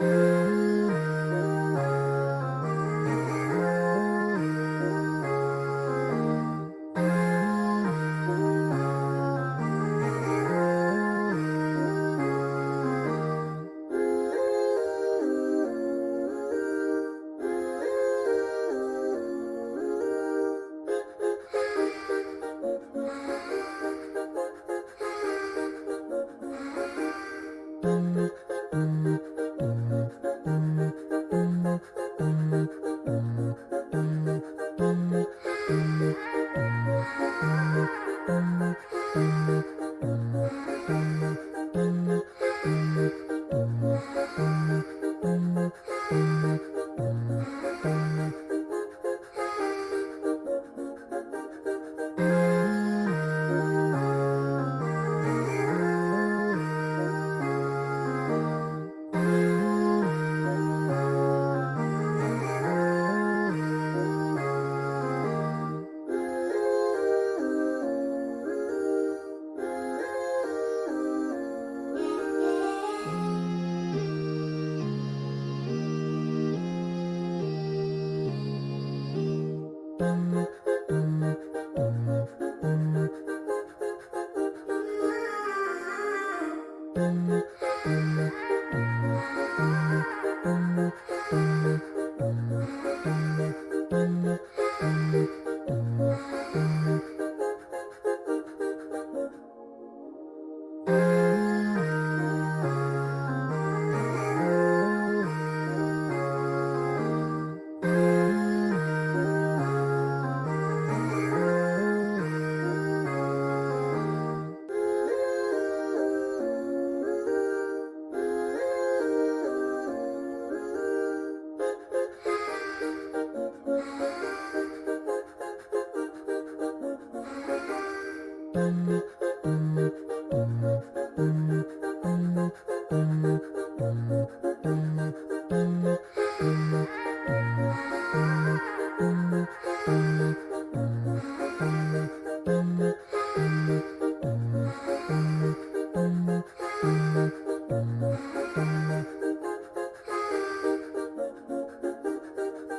Mm-hmm.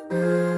Mm-hmm.